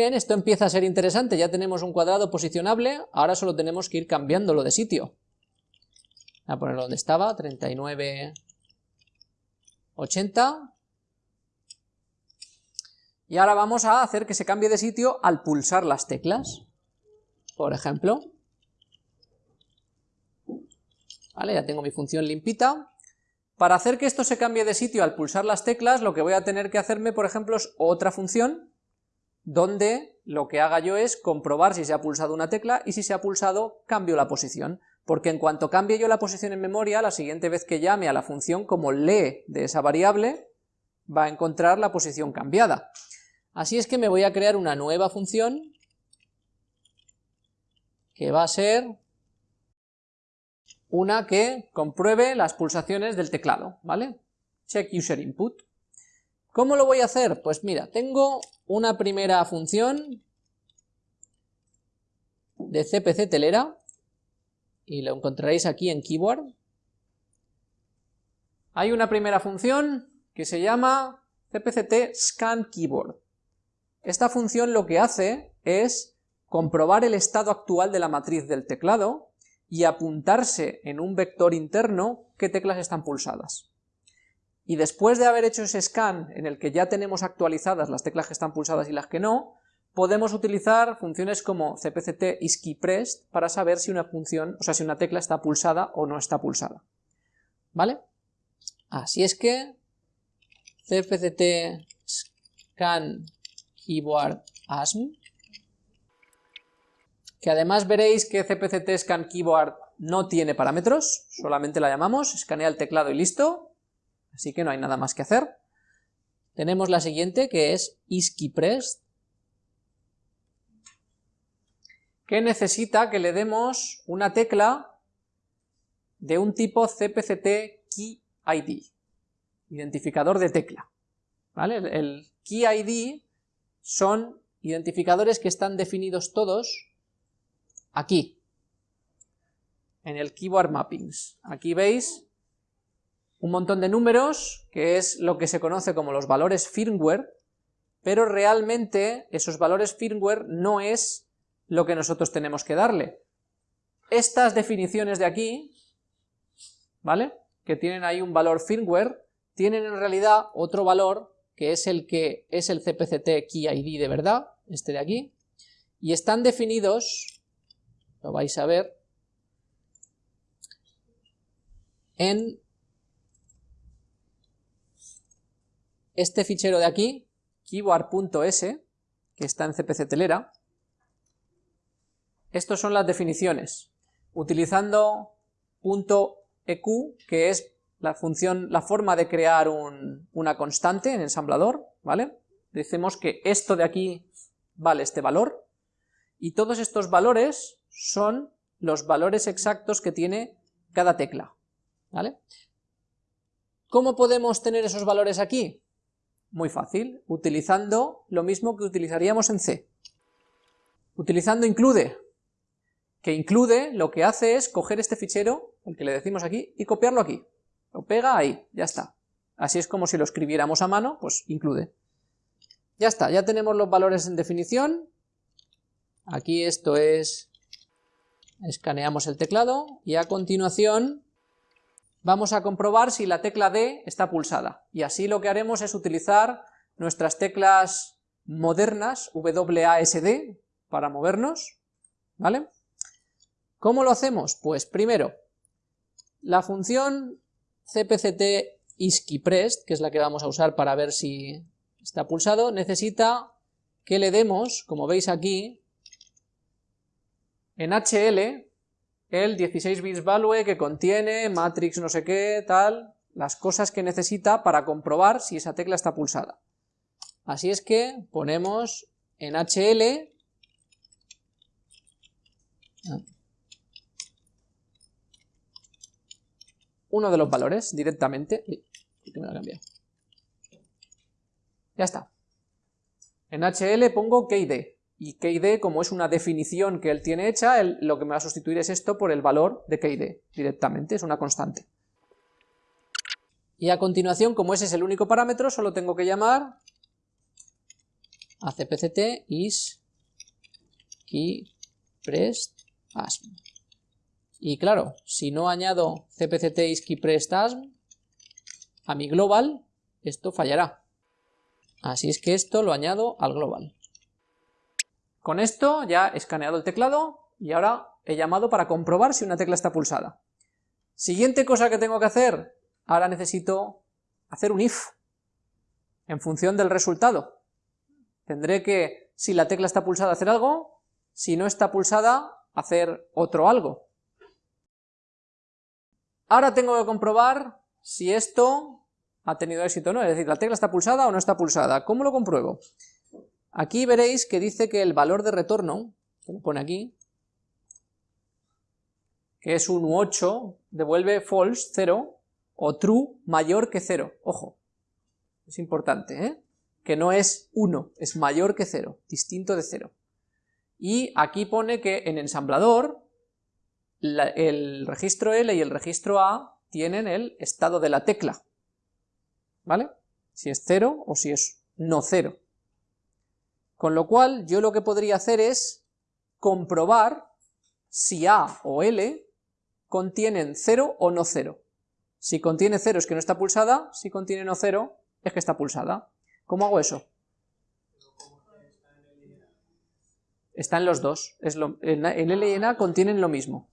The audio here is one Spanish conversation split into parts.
Esto empieza a ser interesante, ya tenemos un cuadrado posicionable, ahora solo tenemos que ir cambiándolo de sitio. Voy a ponerlo donde estaba, 39, 80. Y ahora vamos a hacer que se cambie de sitio al pulsar las teclas. Por ejemplo. Vale, ya tengo mi función limpita. Para hacer que esto se cambie de sitio al pulsar las teclas, lo que voy a tener que hacerme, por ejemplo, es otra función donde lo que haga yo es comprobar si se ha pulsado una tecla y si se ha pulsado cambio la posición, porque en cuanto cambie yo la posición en memoria, la siguiente vez que llame a la función, como lee de esa variable, va a encontrar la posición cambiada. Así es que me voy a crear una nueva función que va a ser una que compruebe las pulsaciones del teclado, ¿vale? Check user input. ¿Cómo lo voy a hacer? Pues mira, tengo una primera función de CPC telera y lo encontraréis aquí en keyboard. Hay una primera función que se llama cpct scan keyboard. Esta función lo que hace es comprobar el estado actual de la matriz del teclado y apuntarse en un vector interno qué teclas están pulsadas y después de haber hecho ese scan en el que ya tenemos actualizadas las teclas que están pulsadas y las que no, podemos utilizar funciones como cpct isKeyPressed para saber si una función, o sea, si una tecla está pulsada o no está pulsada. ¿Vale? Así es que cpct scan keyboard asm, que además veréis que cpct scan keyboard no tiene parámetros, solamente la llamamos, escanea el teclado y listo, así que no hay nada más que hacer. Tenemos la siguiente que es isKeyPressed, que necesita que le demos una tecla de un tipo CPCT Key ID, identificador de tecla. ¿Vale? El Key ID son identificadores que están definidos todos aquí, en el Keyboard Mappings. Aquí veis un montón de números, que es lo que se conoce como los valores firmware, pero realmente esos valores firmware no es lo que nosotros tenemos que darle. Estas definiciones de aquí, ¿vale? Que tienen ahí un valor firmware, tienen en realidad otro valor que es el que es el CPCT Key ID de verdad, este de aquí, y están definidos, lo vais a ver, en este fichero de aquí, keyboard.s, que está en CPC Telera, estos son las definiciones, utilizando .eq, que es la función, la forma de crear una constante en ensamblador, ¿vale? Decimos que esto de aquí vale este valor, y todos estos valores son los valores exactos que tiene cada tecla, ¿vale? ¿Cómo podemos tener esos valores aquí? Muy fácil, utilizando lo mismo que utilizaríamos en C. Utilizando include, que include lo que hace es coger este fichero, el que le decimos aquí, y copiarlo aquí. Lo pega ahí, ya está. Así es como si lo escribiéramos a mano, pues include. Ya está, ya tenemos los valores en definición. Aquí esto es... Escaneamos el teclado y a continuación vamos a comprobar si la tecla D está pulsada. Y así lo que haremos es utilizar nuestras teclas modernas, WASD, para movernos, ¿vale? ¿Cómo lo hacemos? Pues primero, la función cpct isKeyPressed, que es la que vamos a usar para ver si está pulsado, necesita que le demos, como veis aquí, en HL, el 16 bits value que contiene matrix no sé qué, tal, las cosas que necesita para comprobar si esa tecla está pulsada. Así es que ponemos en HL uno de los valores directamente. Ya está. En HL pongo KD y KD, como es una definición que él tiene hecha, lo que me va a sustituir es esto por el valor de KD directamente, es una constante. Y a continuación, como ese es el único parámetro, solo tengo que llamar a cpct is key prest. Y claro, si no añado cpct is key prest a mi global, esto fallará. Así es que esto lo añado al global. Con esto ya he escaneado el teclado y ahora he llamado para comprobar si una tecla está pulsada. Siguiente cosa que tengo que hacer, ahora necesito hacer un if en función del resultado. Tendré que, si la tecla está pulsada, hacer algo, si no está pulsada, hacer otro algo. Ahora tengo que comprobar si esto ha tenido éxito o no, es decir, la tecla está pulsada o no está pulsada. ¿Cómo lo compruebo? Aquí veréis que dice que el valor de retorno, que lo pone aquí, que es un 8, devuelve false, 0, o true mayor que 0. Ojo, es importante, ¿eh? que no es 1, es mayor que 0, distinto de 0. Y aquí pone que en ensamblador el registro L y el registro A tienen el estado de la tecla, ¿vale? Si es 0 o si es no 0. Con lo cual yo lo que podría hacer es comprobar si A o L contienen 0 o no 0. Si contiene 0 es que no está pulsada, si contiene no 0 es que está pulsada. ¿Cómo hago eso? Está en los dos. Lo, en, L y en A contienen lo mismo.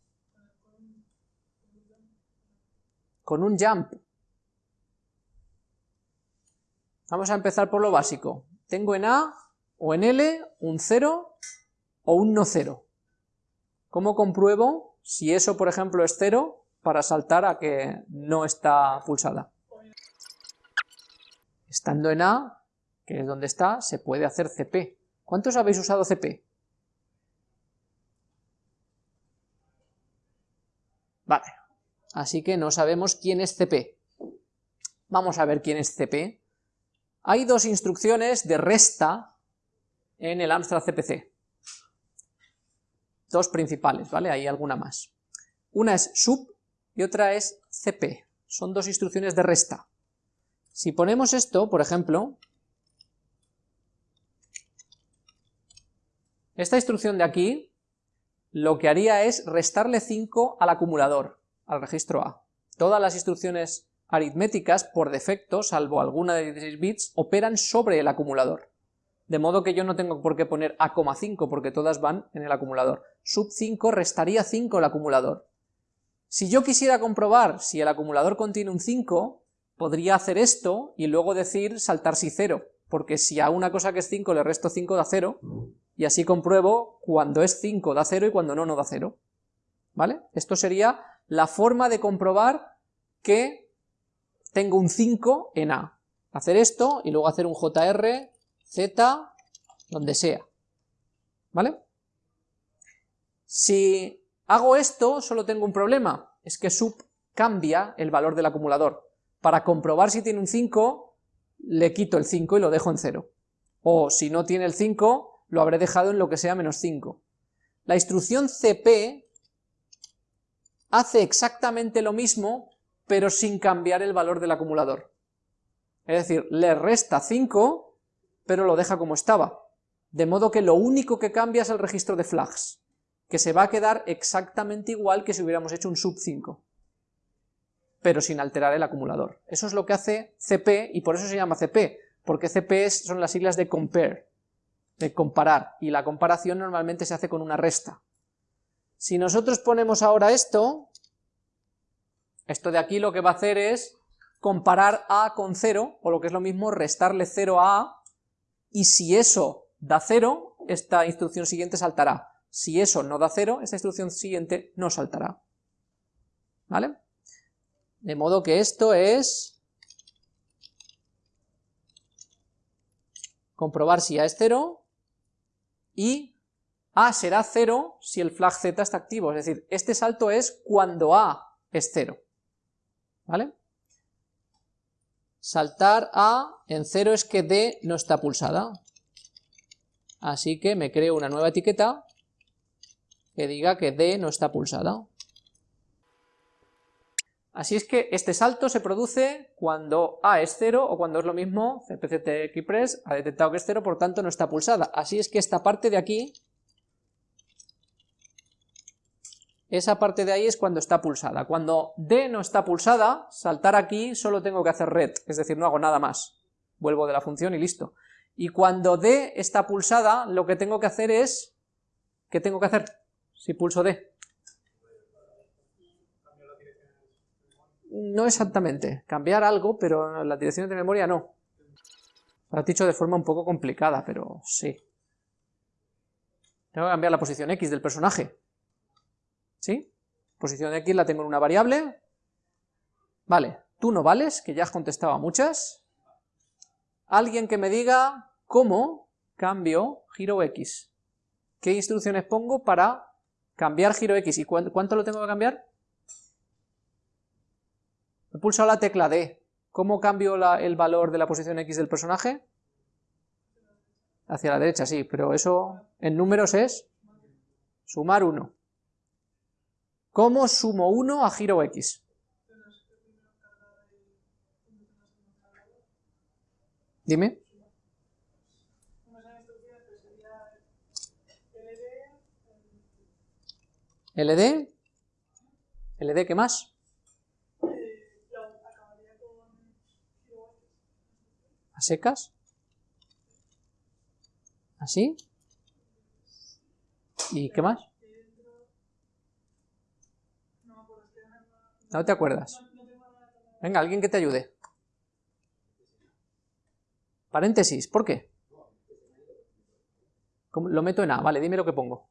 Con un jump. Vamos a empezar por lo básico. Tengo en A o en L un 0 o un no 0. ¿Cómo compruebo si eso, por ejemplo, es 0 para saltar a que no está pulsada? Estando en A, que es donde está, se puede hacer CP. ¿Cuántos habéis usado CP? Vale, así que no sabemos quién es CP. Vamos a ver quién es CP. Hay dos instrucciones de resta en el Amstrad CPC. Dos principales, ¿vale? Hay alguna más. Una es sub y otra es CP. Son dos instrucciones de resta. Si ponemos esto, por ejemplo, esta instrucción de aquí, lo que haría es restarle 5 al acumulador, al registro A. Todas las instrucciones aritméticas, por defecto, salvo alguna de 16 bits, operan sobre el acumulador. De modo que yo no tengo por qué poner A,5 porque todas van en el acumulador. Sub 5 restaría 5 el acumulador. Si yo quisiera comprobar si el acumulador contiene un 5, podría hacer esto y luego decir saltar si 0, porque si a una cosa que es 5 le resto 5 da 0, y así compruebo cuando es 5 da 0 y cuando no, no da 0. ¿Vale? Esto sería la forma de comprobar que tengo un 5 en A. Hacer esto y luego hacer un JR, Z, donde sea. ¿Vale? Si hago esto, solo tengo un problema, es que sub cambia el valor del acumulador. Para comprobar si tiene un 5, le quito el 5 y lo dejo en 0. O si no tiene el 5, lo habré dejado en lo que sea menos 5. La instrucción cp hace exactamente lo mismo, pero sin cambiar el valor del acumulador. Es decir, le resta 5, pero lo deja como estaba. De modo que lo único que cambia es el registro de flags, que se va a quedar exactamente igual que si hubiéramos hecho un sub 5 pero sin alterar el acumulador. Eso es lo que hace CP, y por eso se llama CP, porque CP son las siglas de compare, de comparar, y la comparación normalmente se hace con una resta. Si nosotros ponemos ahora esto, esto de aquí lo que va a hacer es comparar A con 0, o lo que es lo mismo, restarle 0 a A, y si eso da 0, esta instrucción siguiente saltará. Si eso no da 0, esta instrucción siguiente no saltará. ¿Vale? De modo que esto es comprobar si A es 0 y A será 0 si el flag Z está activo, es decir, este salto es cuando A es 0, ¿vale? Saltar A en 0 es que D no está pulsada, así que me creo una nueva etiqueta que diga que D no está pulsada. Así es que este salto se produce cuando A es 0 o cuando es lo mismo, CPCTXPress ha detectado que es 0, por tanto no está pulsada. Así es que esta parte de aquí, esa parte de ahí es cuando está pulsada. Cuando D no está pulsada, saltar aquí solo tengo que hacer red, es decir, no hago nada más. Vuelvo de la función y listo. Y cuando D está pulsada, lo que tengo que hacer es... ¿Qué tengo que hacer si pulso D? No exactamente, cambiar algo, pero las direcciones de memoria no. Lo has dicho de forma un poco complicada, pero sí. Tengo que cambiar la posición X del personaje. ¿Sí? Posición X la tengo en una variable. Vale, tú no vales, que ya has contestado a muchas. Alguien que me diga cómo cambio giro X. ¿Qué instrucciones pongo para cambiar giro X? ¿Y cuánto lo tengo que cambiar? He pulsado la tecla D. ¿Cómo cambio el valor de la posición X del personaje? Hacia la derecha, sí, pero eso en números es sumar 1. ¿Cómo sumo 1 a giro X? Dime. LD. LD, ¿qué más? a secas, así, ¿y qué más? ¿No te acuerdas? Venga, alguien que te ayude. Paréntesis, ¿por qué? Lo meto en A, vale, dime lo que pongo.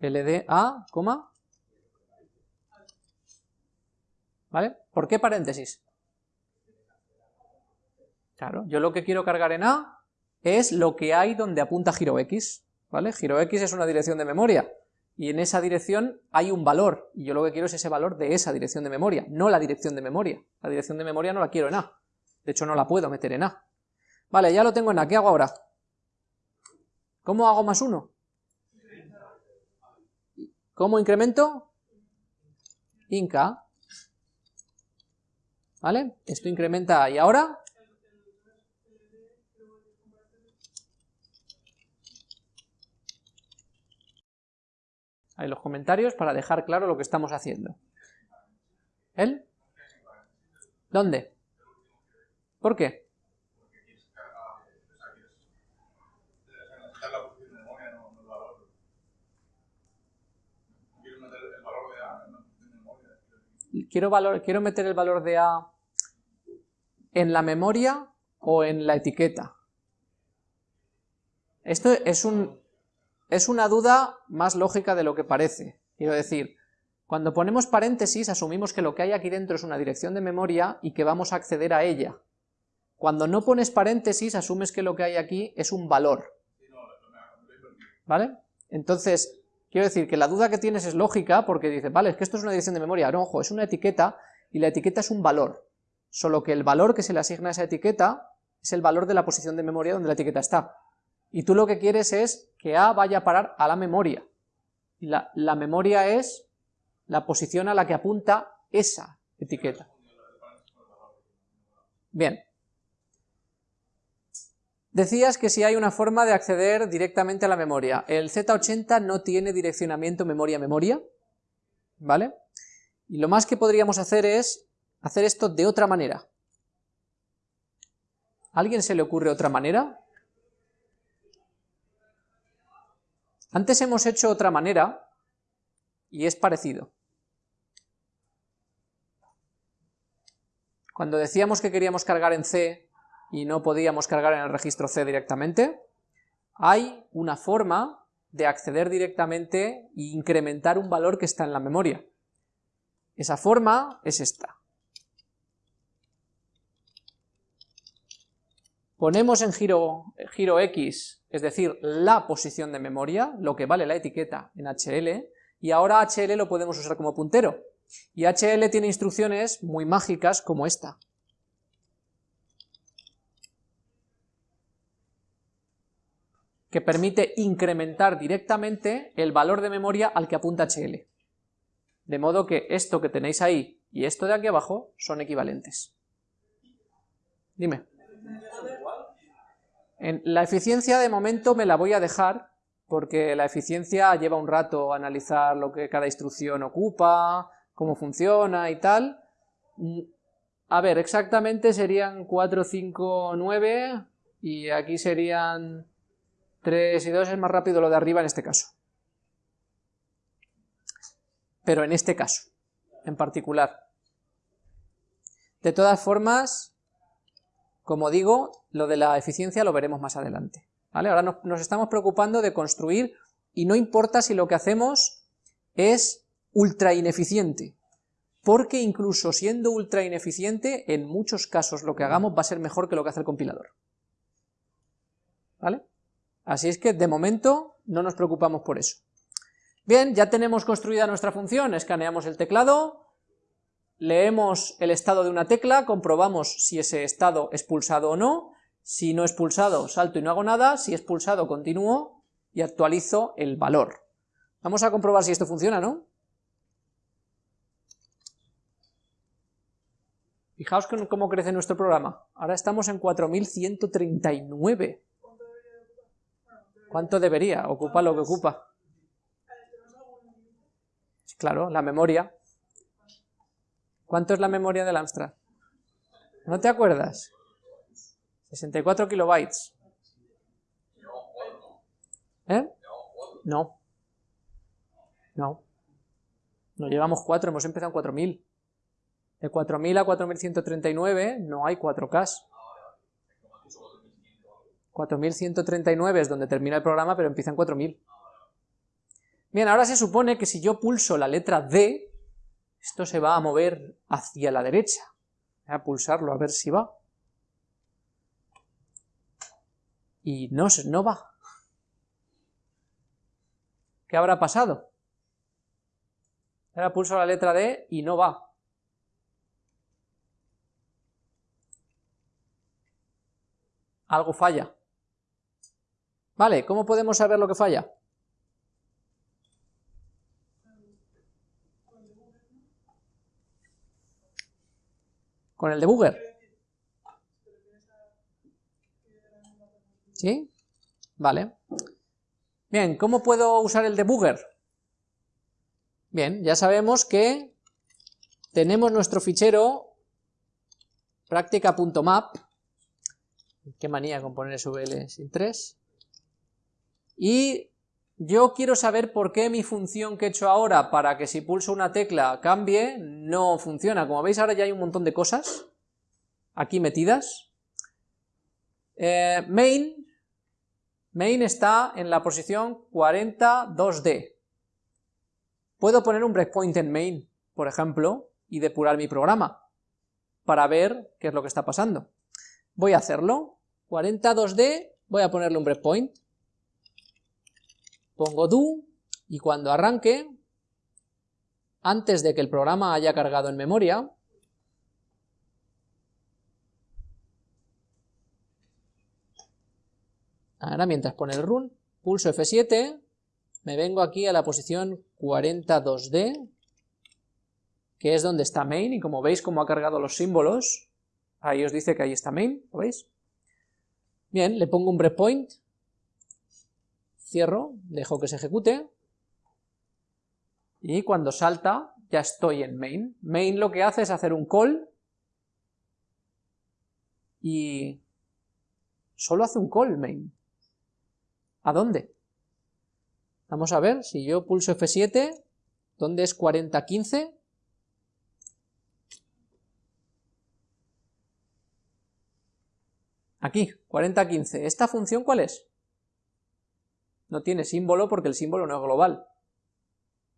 LDA, coma. ¿Vale? ¿Por qué paréntesis? Claro, yo lo que quiero cargar en A es lo que hay donde apunta giro X, ¿vale? Giro X es una dirección de memoria, y en esa dirección hay un valor, y yo lo que quiero es ese valor de esa dirección de memoria, no la dirección de memoria. La dirección de memoria no la quiero en A, de hecho no la puedo meter en A. Vale, ya lo tengo en A, ¿qué hago ahora? ¿Cómo hago más uno? ¿Cómo incremento? Inca. ¿Vale? Esto incrementa, ¿y ahora? En los comentarios para dejar claro lo que estamos haciendo. ¿Él? ¿Dónde? ¿Por qué? Quiero, valor, quiero meter el valor de A en la memoria o en la etiqueta. Esto es un, es una duda más lógica de lo que parece. Quiero decir, cuando ponemos paréntesis asumimos que lo que hay aquí dentro es una dirección de memoria y que vamos a acceder a ella. Cuando no pones paréntesis asumes que lo que hay aquí es un valor. ¿Vale? Entonces, quiero decir que la duda que tienes es lógica porque dices, vale, es que esto es una dirección de memoria. No, ojo, es una etiqueta y la etiqueta es un valor. Solo que el valor que se le asigna a esa etiqueta es el valor de la posición de memoria donde la etiqueta está. Y tú lo que quieres es que A vaya a parar a la memoria. La, la memoria es la posición a la que apunta esa etiqueta. Bien. Decías que si hay una forma de acceder directamente a la memoria. El Z80 no tiene direccionamiento memoria-memoria, ¿vale? Y lo más que podríamos hacer es hacer esto de otra manera. ¿A alguien se le ocurre otra manera? Antes hemos hecho otra manera y es parecido. Cuando decíamos que queríamos cargar en C y no podíamos cargar en el registro C directamente, hay una forma de acceder directamente e incrementar un valor que está en la memoria. Esa forma es esta. Ponemos en giro, giro X es decir, la posición de memoria, lo que vale la etiqueta en HL, y ahora HL lo podemos usar como puntero. Y HL tiene instrucciones muy mágicas como esta. que permite incrementar directamente el valor de memoria al que apunta HL. De modo que esto que tenéis ahí, y esto de aquí abajo son equivalentes. Dime. En la eficiencia de momento me la voy a dejar, porque la eficiencia lleva un rato analizar lo que cada instrucción ocupa, cómo funciona y tal. Mm, a ver, exactamente serían 4, 5, 9, y aquí serían 3 y 2, es más rápido lo de arriba en este caso. Pero en este caso, en particular. De todas formas, como digo, lo de la eficiencia lo veremos más adelante. ¿vale? Ahora nos, estamos preocupando de construir y no importa si lo que hacemos es ultra ineficiente, porque incluso siendo ultra ineficiente, en muchos casos lo que hagamos va a ser mejor que lo que hace el compilador. ¿Vale? Así es que de momento no nos preocupamos por eso. Bien, ya tenemos construida nuestra función, escaneamos el teclado, leemos el estado de una tecla, comprobamos si ese estado es pulsado o no, si no es pulsado salto y no hago nada, si es pulsado continúo y actualizo el valor. Vamos a comprobar si esto funciona, ¿no? Fijaos cómo crece nuestro programa. Ahora estamos en 4139. ¿Cuánto debería? Ocupa lo que ocupa. Claro, la memoria. ¿Cuánto es la memoria del Amstrad? ¿No te acuerdas? 64 kilobytes. ¿Eh? No. No. No llevamos 4, hemos empezado en 4000. De 4000 a 4139 no hay 4K. 4139 es donde termina el programa, pero empieza en 4000. Bien, ahora se supone que si yo pulso la letra D, esto se va a mover hacia la derecha. Voy a pulsarlo a ver si va. Y no, no va. ¿Qué habrá pasado? Ahora pulso la letra D y no va. Algo falla. Vale, ¿cómo podemos saber lo que falla? con el debugger. ¿Sí? Vale. Bien, ¿cómo puedo usar el debugger? Bien, ya sabemos que tenemos nuestro fichero práctica.map, qué manía con poner SVL sin 3, y yo quiero saber por qué mi función que he hecho ahora para que si pulso una tecla cambie, no funciona. Como veis ahora ya hay un montón de cosas aquí metidas. Eh, main, main está en la posición 42D. Puedo poner un breakpoint en main, por ejemplo, y depurar mi programa para ver qué es lo que está pasando. Voy a hacerlo, 42D, voy a ponerle un breakpoint, pongo do y cuando arranque, antes de que el programa haya cargado en memoria, ahora mientras pone el run, pulso F7, me vengo aquí a la posición 42D, que es donde está main, y como veis cómo ha cargado los símbolos, ahí os dice que ahí está main, ¿lo veis? Bien, le pongo un breakpoint, cierro, dejo que se ejecute, y cuando salta ya estoy en main. Main lo que hace es hacer un call, y solo hace un call main. ¿A dónde? Vamos a ver, si yo pulso F7, ¿dónde es 4015? Aquí, 4015. ¿Esta función cuál es? no tiene símbolo porque el símbolo no es global.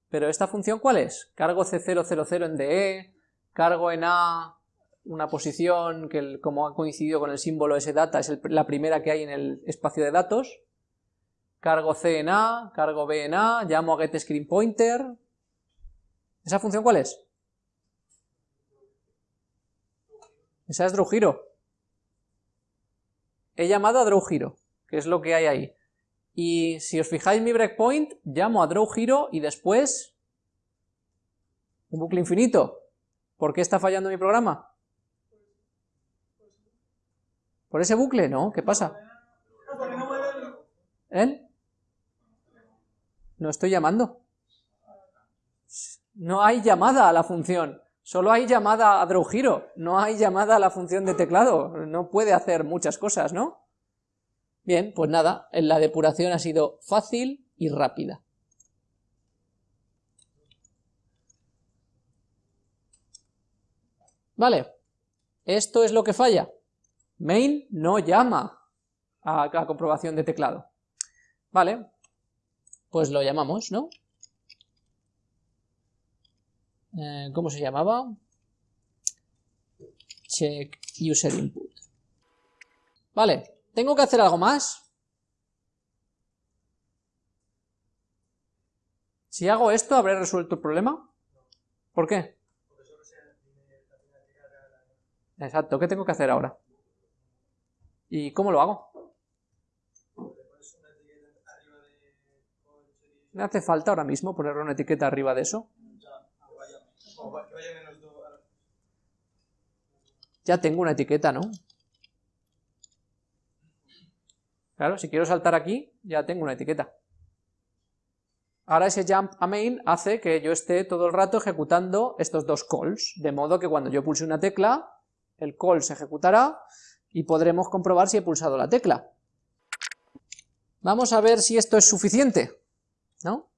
Pero esta función ¿cuál es? Cargo C000 en DE, cargo en A una posición que como ha coincidido con el símbolo data es la primera que hay en el espacio de datos, cargo C en A, cargo B en A, llamo a getScreenPointer, ¿esa función cuál es? Esa es drawHero. He llamado a drawHero, que es lo que hay ahí. Y si os fijáis mi breakpoint, llamo a draw y después un bucle infinito. ¿Por qué está fallando mi programa? ¿Por ese bucle? No, ¿qué pasa? ¿Él? No estoy llamando. No hay llamada a la función. Solo hay llamada a drawGiro. No hay llamada a la función de teclado. No puede hacer muchas cosas, ¿no? Bien, pues nada, la depuración ha sido fácil y rápida. Vale, esto es lo que falla. Main no llama a la comprobación de teclado. Vale, pues lo llamamos, ¿no? Eh, ¿Cómo se llamaba? Check user input. Vale, ¿tengo que hacer algo más? Si hago esto, ¿habré resuelto el problema? ¿Por qué? Exacto, ¿qué tengo que hacer ahora? ¿Y cómo lo hago? ¿Me hace falta ahora mismo ponerle una etiqueta arriba de eso? Ya tengo una etiqueta, ¿no? Claro, si quiero saltar aquí, ya tengo una etiqueta. Ahora ese jump a main hace que yo esté todo el rato ejecutando estos dos calls, de modo que cuando yo pulse una tecla, el call se ejecutará y podremos comprobar si he pulsado la tecla. Vamos a ver si esto es suficiente, ¿no?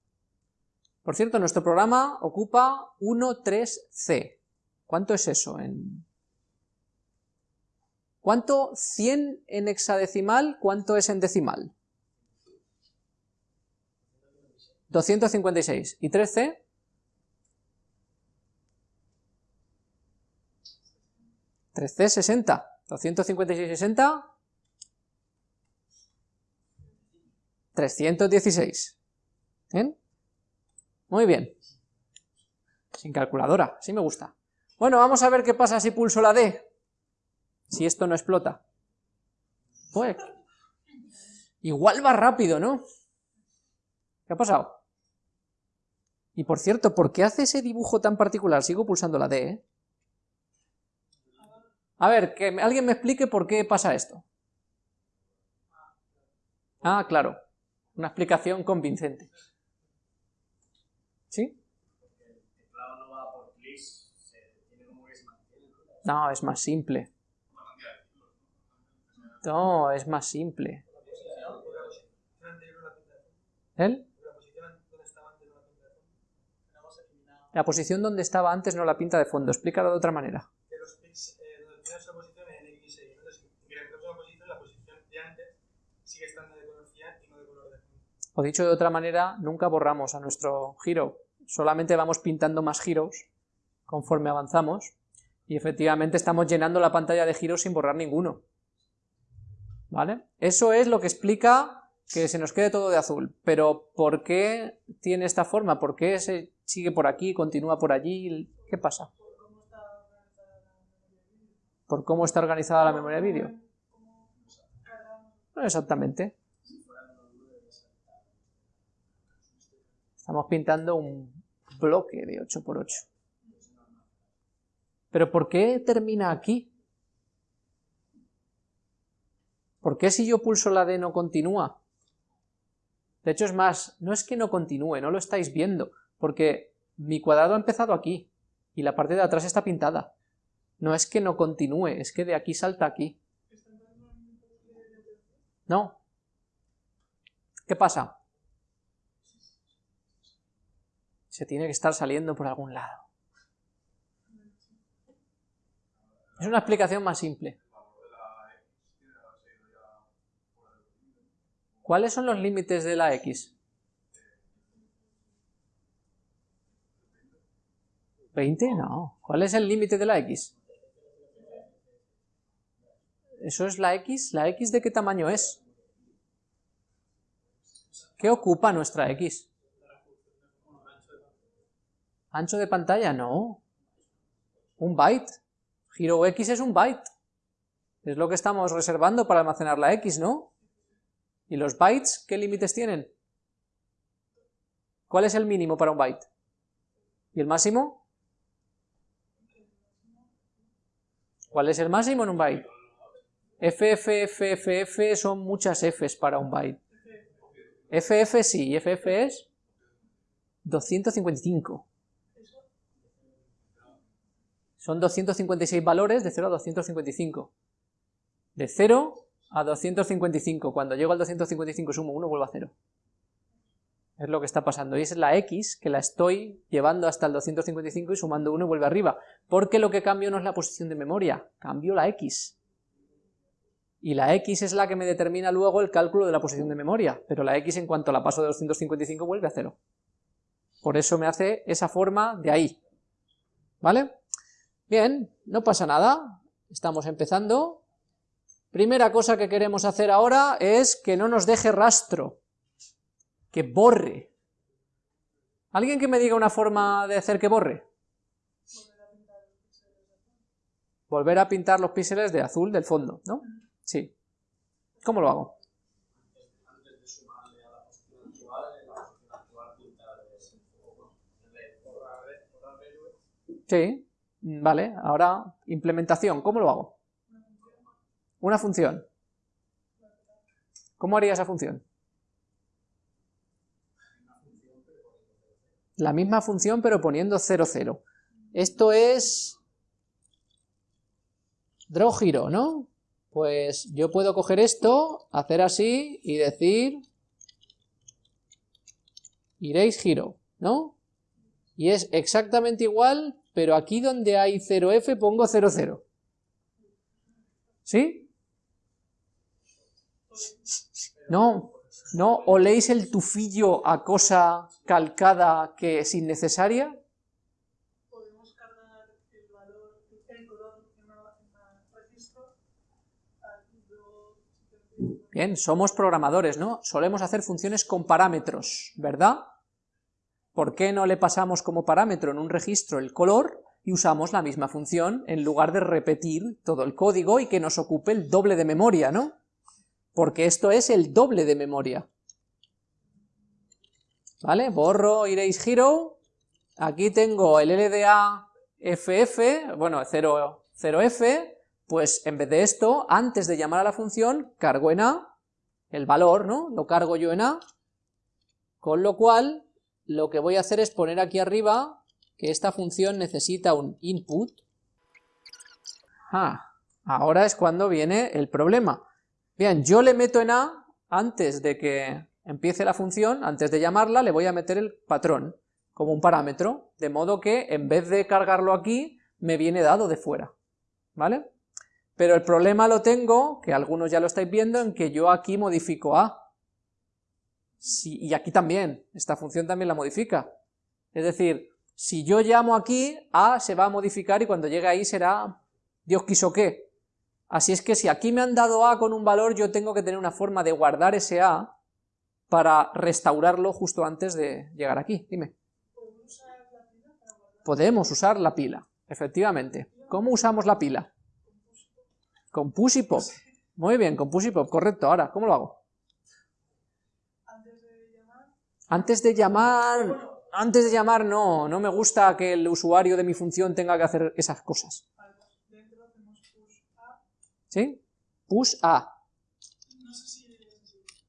Por cierto, nuestro programa ocupa 1.3c. ¿Cuánto es eso en...? ¿Cuánto 100 en hexadecimal? ¿Cuánto es en decimal? 256. ¿Y 3c? 3C 60, 256 60, 316. ¿Bien? Muy bien. Sin calculadora, sí me gusta. Bueno, vamos a ver qué pasa si pulso la D. Si esto no explota. Pues, igual va rápido, ¿no? ¿Qué ha pasado? Y por cierto, ¿por qué hace ese dibujo tan particular? Sigo pulsando la D, ¿eh? A ver, que alguien me explique por qué pasa esto. Ah, claro. Una explicación convincente. ¿Sí? No, es más simple. No, es más simple. ¿Él? La posición donde estaba antes no la pinta de fondo. Explícalo de otra manera. O dicho de otra manera, nunca borramos a nuestro giro, solamente vamos pintando más giros conforme avanzamos y efectivamente estamos llenando la pantalla de giros sin borrar ninguno. ¿Vale? Eso es lo que explica que se nos quede todo de azul, pero ¿por qué tiene esta forma? ¿Por qué se sigue por aquí, continúa por allí? ¿Qué pasa? ¿Por cómo está organizada la memoria de vídeo? No exactamente. Estamos pintando un bloque de 8x8. ¿Pero por qué termina aquí? ¿Por qué si yo pulso la D no continúa? De hecho es más, no es que no continúe, no lo estáis viendo, porque mi cuadrado ha empezado aquí, y la parte de atrás está pintada. No es que no continúe, es que de aquí salta aquí. No. ¿Qué pasa? Se tiene que estar saliendo por algún lado. Es una explicación más simple. ¿Cuáles son los límites de la X? 20, no. ¿Cuál es el límite de la X? Eso es la X. ¿La X de qué tamaño es? ¿Qué ocupa nuestra X? ¿Ancho de pantalla? No. Un byte. Giro X es un byte. Es lo que estamos reservando para almacenar la X, ¿no? ¿Y los bytes qué límites tienen? ¿Cuál es el mínimo para un byte? ¿Y el máximo? ¿Cuál es el máximo en un byte? FF, FF, son muchas Fs para un byte. FF sí, FF es 255. Son 256 valores de 0 a 255. De 0 a 255. Cuando llego al 255 sumo 1, vuelvo a 0. Es lo que está pasando. Y es la X que la estoy llevando hasta el 255 y sumando 1 y vuelve arriba. Porque lo que cambio no es la posición de memoria, cambio la X. Y la X es la que me determina luego el cálculo de la posición de memoria. Pero la X en cuanto la paso de 255 vuelve a 0. Por eso me hace esa forma de ahí. ¿Vale? Bien, no pasa nada. Estamos empezando. Primera cosa que queremos hacer ahora es que no nos deje rastro. Que borre. ¿Alguien que me diga una forma de hacer que borre? Volver a pintar los píxeles de azul del fondo, ¿no? Sí. ¿Cómo lo hago? Sí, vale, ahora implementación, ¿cómo lo hago? Una función. ¿Cómo haría esa función? La misma función pero poniendo 0, 0. Esto es draw giro, ¿no? Pues yo puedo coger esto, hacer así y decir iréis giro, ¿no? Y es exactamente igual pero aquí donde hay 0f pongo 00. ¿Sí? No, no, oléis el tufillo a cosa calcada que es innecesaria. Podemos cargar el valor, el color en registro. Bien, somos programadores, ¿no? Solemos hacer funciones con parámetros, ¿verdad? ¿Por qué no le pasamos como parámetro en un registro el color y usamos la misma función en lugar de repetir todo el código y que nos ocupe el doble de memoria, ¿no? Porque esto es el doble de memoria. ¿Vale? Borro erase hero, aquí tengo el LDA FF, bueno, 0, 0F, pues en vez de esto, antes de llamar a la función, cargo en A, el valor, ¿no? Lo cargo yo en A, con lo cual lo que voy a hacer es poner aquí arriba que esta función necesita un input. Ah, ahora es cuando viene el problema. Bien, yo le meto en A, antes de que empiece la función, antes de llamarla, le voy a meter el patrón como un parámetro, de modo que en vez de cargarlo aquí, me viene dado de fuera, ¿vale? Pero el problema lo tengo, que algunos ya lo estáis viendo, en que yo aquí modifico A y aquí también, esta función también la modifica. Es decir, si yo llamo aquí, A se va a modificar y cuando llegue ahí será Dios quiso qué. Así es que si aquí me han dado A con un valor, yo tengo que tener una forma de guardar ese A para restaurarlo justo antes de llegar aquí. Dime. Podemos usar la pila, efectivamente. ¿Cómo usamos la pila? Con push y pop. Muy bien, con push y pop, correcto. Ahora, ¿cómo lo hago? Antes de llamar, antes de llamar no, no me gusta que el usuario de mi función tenga que hacer esas cosas. ¿Sí? Push A.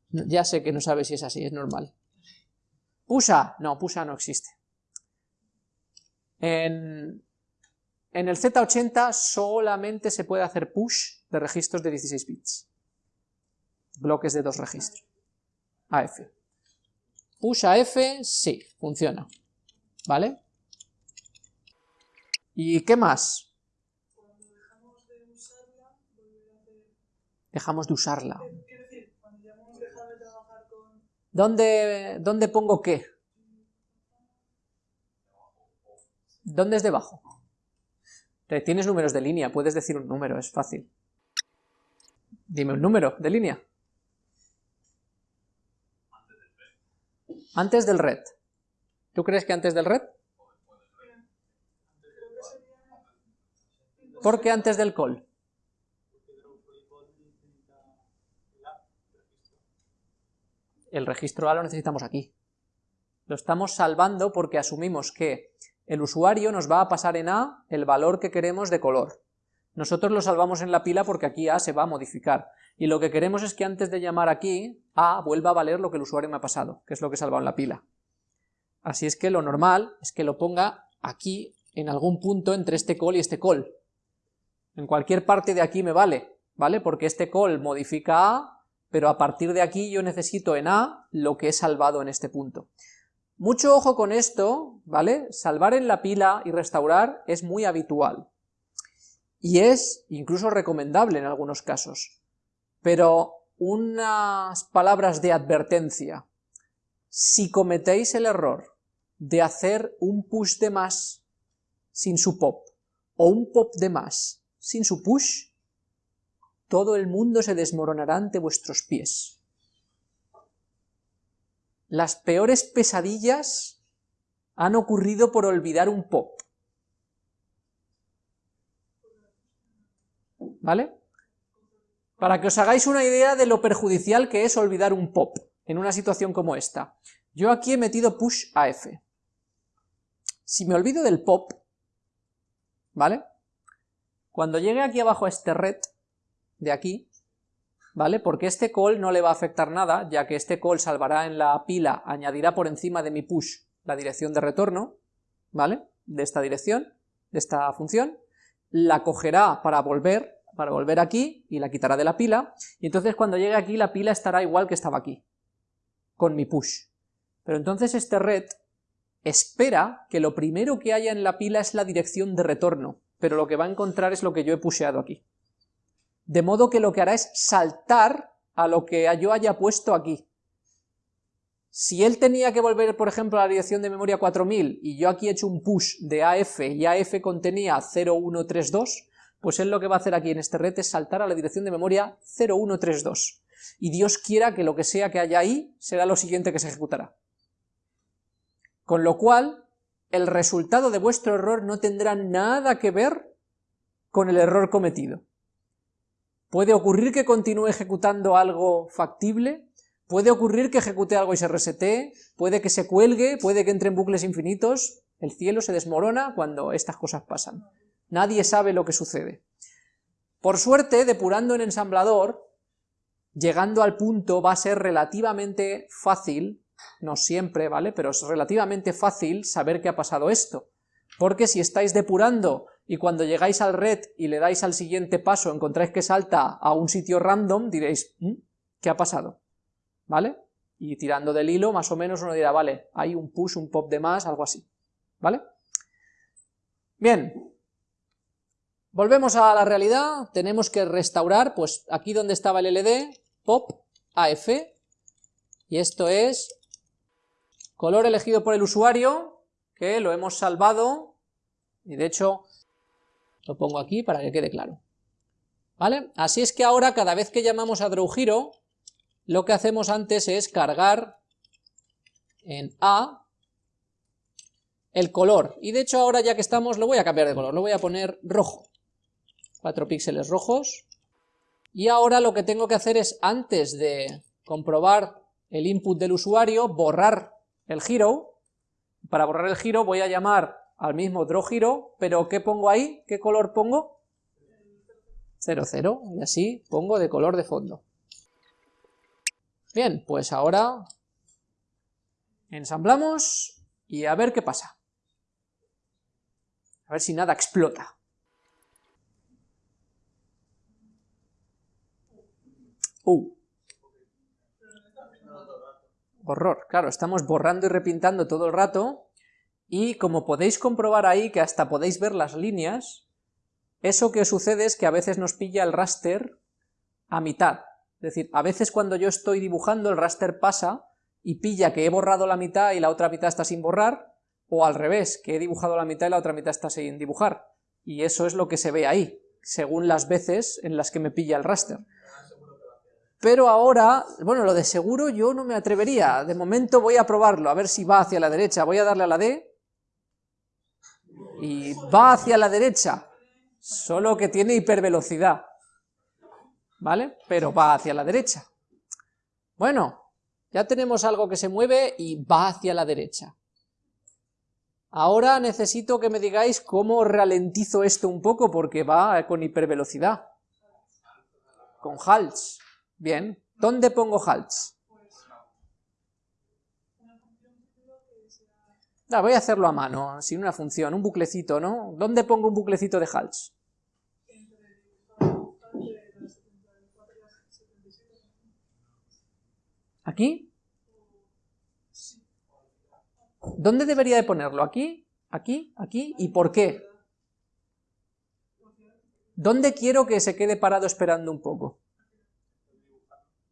Ya sé que no sabes si es así, es normal. Push A, no, push A no existe. En, en el Z80 solamente se puede hacer push de registros de 16 bits. Bloques de dos registros. AF. Push a F, sí, funciona. ¿Vale? ¿Y qué más? Dejamos de usarla. ¿Dónde, ¿Dónde pongo qué? ¿Dónde es debajo? Tienes números de línea, puedes decir un número, es fácil. Dime un número de línea. Antes del red. ¿Tú crees que antes del red? ¿Por qué antes del call? El registro A lo necesitamos aquí. Lo estamos salvando porque asumimos que el usuario nos va a pasar en A el valor que queremos de color. Nosotros lo salvamos en la pila porque aquí A se va a modificar. Y lo que queremos es que antes de llamar aquí, A vuelva a valer lo que el usuario me ha pasado, que es lo que he salvado en la pila. Así es que lo normal es que lo ponga aquí, en algún punto entre este call y este call. En cualquier parte de aquí me vale, ¿vale? Porque este call modifica A, pero a partir de aquí yo necesito en A lo que he salvado en este punto. Mucho ojo con esto, ¿vale? Salvar en la pila y restaurar es muy habitual y es incluso recomendable en algunos casos. Pero unas palabras de advertencia. Si cometéis el error de hacer un push de más sin su pop, o un pop de más sin su push, todo el mundo se desmoronará ante vuestros pies. Las peores pesadillas han ocurrido por olvidar un pop. ¿Vale? Para que os hagáis una idea de lo perjudicial que es olvidar un pop en una situación como esta. Yo aquí he metido push AF. Si me olvido del pop, ¿vale? Cuando llegue aquí abajo a este red de aquí, ¿vale? Porque este call no le va a afectar nada, ya que este call salvará en la pila, añadirá por encima de mi push la dirección de retorno, ¿vale? De esta dirección, de esta función, la cogerá para volver para volver aquí y la quitará de la pila, y entonces cuando llegue aquí la pila estará igual que estaba aquí, con mi push. Pero entonces este red espera que lo primero que haya en la pila es la dirección de retorno, pero lo que va a encontrar es lo que yo he pusheado aquí. De modo que lo que hará es saltar a lo que yo haya puesto aquí. Si él tenía que volver, por ejemplo, a la dirección de memoria 4000 y yo aquí he hecho un push de AF y AF contenía 0132, pues él lo que va a hacer aquí en este red es saltar a la dirección de memoria 0132, y Dios quiera que lo que sea que haya ahí será lo siguiente que se ejecutará. Con lo cual, el resultado de vuestro error no tendrá nada que ver con el error cometido. Puede ocurrir que continúe ejecutando algo factible, puede ocurrir que ejecute algo y se resete, puede que se cuelgue, puede que entre en bucles infinitos, el cielo se desmorona cuando estas cosas pasan. Nadie sabe lo que sucede. Por suerte, depurando en ensamblador, llegando al punto va a ser relativamente fácil, no siempre, ¿vale? Pero es relativamente fácil saber qué ha pasado esto. Porque si estáis depurando y cuando llegáis al red y le dais al siguiente paso encontráis que salta a un sitio random, diréis, mm, ¿qué ha pasado? ¿Vale? Y tirando del hilo, más o menos uno dirá, vale, hay un push, un pop de más, algo así. ¿Vale? Bien, Volvemos a la realidad, tenemos que restaurar, pues aquí donde estaba el LD, pop, AF, y esto es color elegido por el usuario, que lo hemos salvado, y de hecho lo pongo aquí para que quede claro. ¿Vale? Así es que ahora cada vez que llamamos a DrawHero, lo que hacemos antes es cargar en A el color, y de hecho ahora ya que estamos lo voy a cambiar de color, lo voy a poner rojo. 4 píxeles rojos. Y ahora lo que tengo que hacer es, antes de comprobar el input del usuario, borrar el giro. Para borrar el giro voy a llamar al mismo drawHero, pero ¿qué pongo ahí? ¿Qué color pongo? 0, 0, y así pongo de color de fondo. Bien, pues ahora ensamblamos y a ver qué pasa. A ver si nada explota. Uh. Horror, claro, estamos borrando y repintando todo el rato, y como podéis comprobar ahí, que hasta podéis ver las líneas, eso que sucede es que a veces nos pilla el raster a mitad. Es decir, a veces cuando yo estoy dibujando el raster pasa y pilla que he borrado la mitad y la otra mitad está sin borrar, o al revés, que he dibujado la mitad y la otra mitad está sin dibujar. Y eso es lo que se ve ahí, según las veces en las que me pilla el raster. Pero ahora, bueno, lo de seguro yo no me atrevería, de momento voy a probarlo, a ver si va hacia la derecha, voy a darle a la D, y va hacia la derecha, solo que tiene hipervelocidad, ¿vale? Pero va hacia la derecha. Bueno, ya tenemos algo que se mueve y va hacia la derecha. Ahora necesito que me digáis cómo ralentizo esto un poco, porque va con hipervelocidad. Con halts. Bien. ¿Dónde pongo halts? Ah, voy a hacerlo a mano, sin una función, un buclecito, ¿no? ¿Dónde pongo un buclecito de halts? ¿Aquí? ¿Dónde debería de ponerlo? ¿Aquí? ¿Aquí? ¿Aquí? ¿Y por qué? ¿Dónde quiero que se quede parado esperando un poco?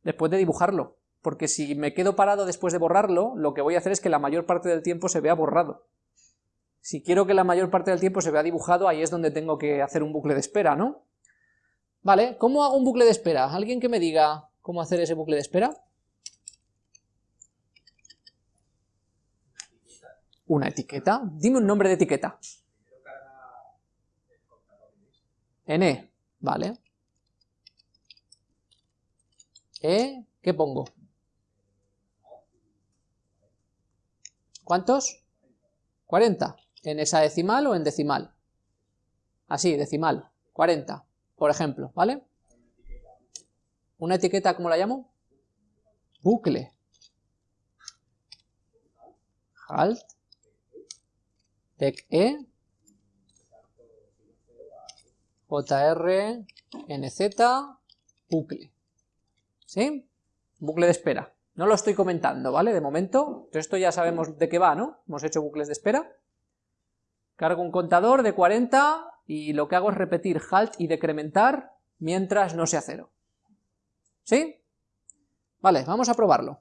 Después de dibujarlo. Porque si me quedo parado después de borrarlo, lo que voy a hacer es que la mayor parte del tiempo se vea borrado. Si quiero que la mayor parte del tiempo se vea dibujado, ahí es donde tengo que hacer un bucle de espera, ¿no? Vale, ¿cómo hago un bucle de espera? ¿Alguien que me diga cómo hacer ese bucle de espera? Una etiqueta. Dime un nombre de etiqueta. N, vale. E, ¿qué pongo? ¿Cuántos? 40. ¿En esa decimal o en decimal? Así, decimal. 40, por ejemplo, ¿vale? Una etiqueta, ¿cómo la llamo? Bucle. Halt. E, JR, NZ, bucle. ¿Sí? Bucle de espera. No lo estoy comentando, ¿vale? De momento, esto ya sabemos de qué va, ¿no? Hemos hecho bucles de espera. Cargo un contador de 40 y lo que hago es repetir halt y decrementar mientras no sea cero. ¿Sí? Vale, vamos a probarlo.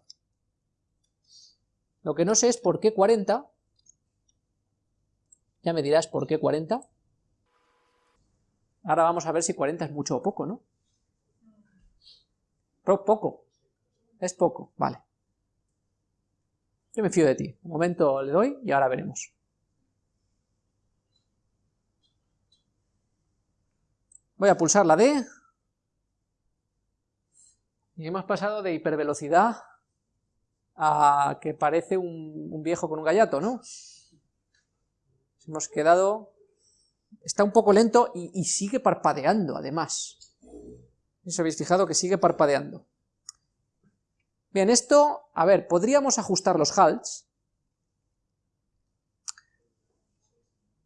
Lo que no sé es por qué 40 ya me dirás por qué 40. Ahora vamos a ver si 40 es mucho o poco, ¿no? Poco. Es poco, vale. Yo me fío de ti. Un momento le doy y ahora veremos. Voy a pulsar la D. Y hemos pasado de hipervelocidad a que parece un, viejo con un gallato, ¿no? hemos quedado... Está un poco lento y, sigue parpadeando, además. ¿Os habéis fijado que sigue parpadeando? Bien, esto, a ver, podríamos ajustar los halts.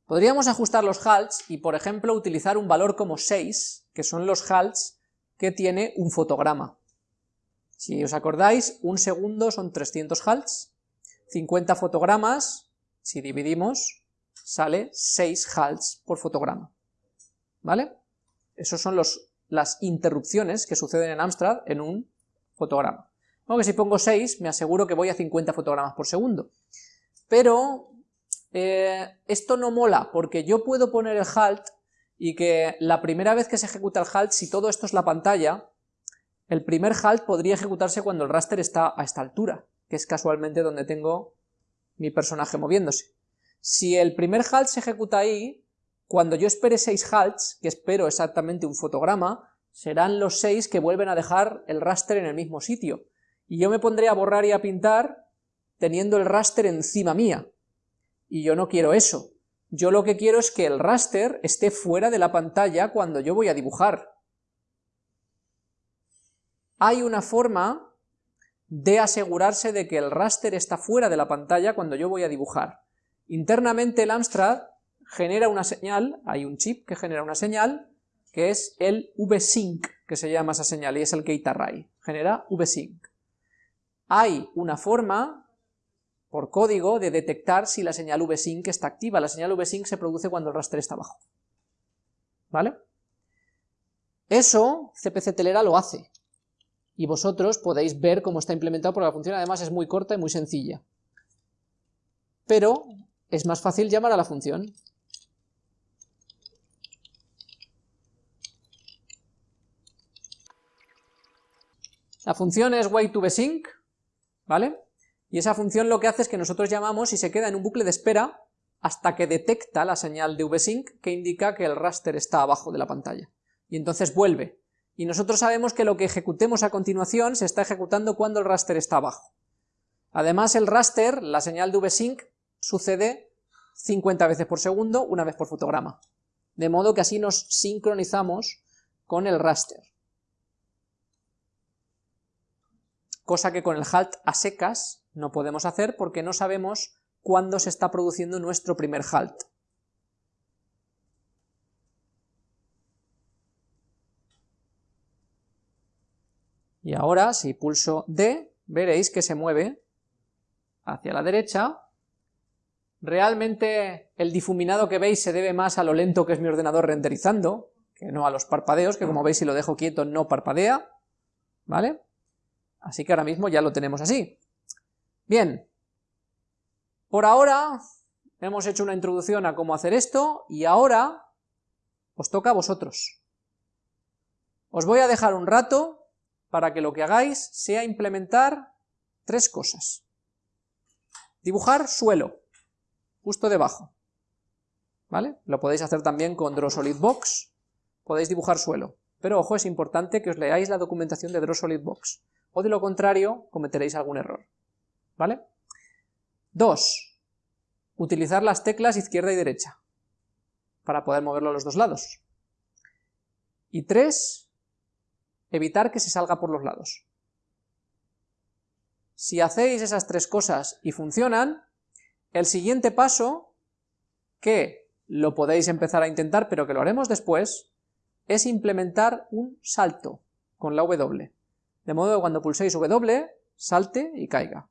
Podríamos ajustar los halts y, por ejemplo, utilizar un valor como 6, que son los halts que tiene un fotograma. Si os acordáis, un segundo son 300 halts, 50 fotogramas, si dividimos, sale 6 halts por fotograma. ¿Vale? Esos son los, las interrupciones que suceden en Amstrad en un fotograma. Aunque si pongo 6 me aseguro que voy a 50 fotogramas por segundo. Pero eh, esto no mola porque yo puedo poner el halt y que la primera vez que se ejecuta el halt, si todo esto es la pantalla, el primer halt podría ejecutarse cuando el raster está a esta altura, que es casualmente donde tengo mi personaje moviéndose. Si el primer halt se ejecuta ahí, cuando yo espere 6 halts, que espero exactamente un fotograma, serán los 6 que vuelven a dejar el raster en el mismo sitio. Y yo me pondré a borrar y a pintar teniendo el raster encima mía. Y yo no quiero eso. Yo lo que quiero es que el raster esté fuera de la pantalla cuando yo voy a dibujar. Hay una forma de asegurarse de que el raster está fuera de la pantalla cuando yo voy a dibujar. Internamente el Amstrad genera una señal, hay un chip que genera una señal, que es el VSync, que se llama esa señal, y es el gate array, genera VSync. Hay una forma, por código, de detectar si la señal VSync está activa. La señal VSync se produce cuando el raster está abajo. ¿Vale? Eso CPC Telera lo hace, y vosotros podéis ver cómo está implementado porque la función además es muy corta y muy sencilla. Pero es más fácil llamar a la función. La función es wait2vsync, ¿vale? Y esa función lo que hace es que nosotros llamamos y se queda en un bucle de espera hasta que detecta la señal de vsync que indica que el raster está abajo de la pantalla. Y entonces vuelve. Y nosotros sabemos que lo que ejecutemos a continuación se está ejecutando cuando el raster está abajo. Además el raster, la señal de vsync, sucede 50 veces por segundo, una vez por fotograma. De modo que así nos sincronizamos con el raster. Cosa que con el halt a secas no podemos hacer porque no sabemos cuándo se está produciendo nuestro primer halt. Y ahora, si pulso D, veréis que se mueve hacia la derecha. Realmente el difuminado que veis se debe más a lo lento que es mi ordenador renderizando, que no a los parpadeos, que como veis si lo dejo quieto no parpadea, ¿vale? Así que ahora mismo ya lo tenemos así. Bien, por ahora hemos hecho una introducción a cómo hacer esto, y ahora os toca a vosotros. Os voy a dejar un rato para que lo que hagáis sea implementar tres cosas. Dibujar suelo, justo debajo, ¿vale? Lo podéis hacer también con Draw Solid Box, podéis dibujar suelo, pero ojo, es importante que os leáis la documentación de Draw Solid Box, o de lo contrario cometeréis algún error, ¿vale? Dos, utilizar las teclas izquierda y derecha, para poder moverlo a los dos lados. Y tres, evitar que se salga por los lados. Si hacéis esas tres cosas y funcionan, el siguiente paso, que lo podéis empezar a intentar, pero que lo haremos después, es implementar un salto con la W. De modo que cuando pulséis W, salte y caiga.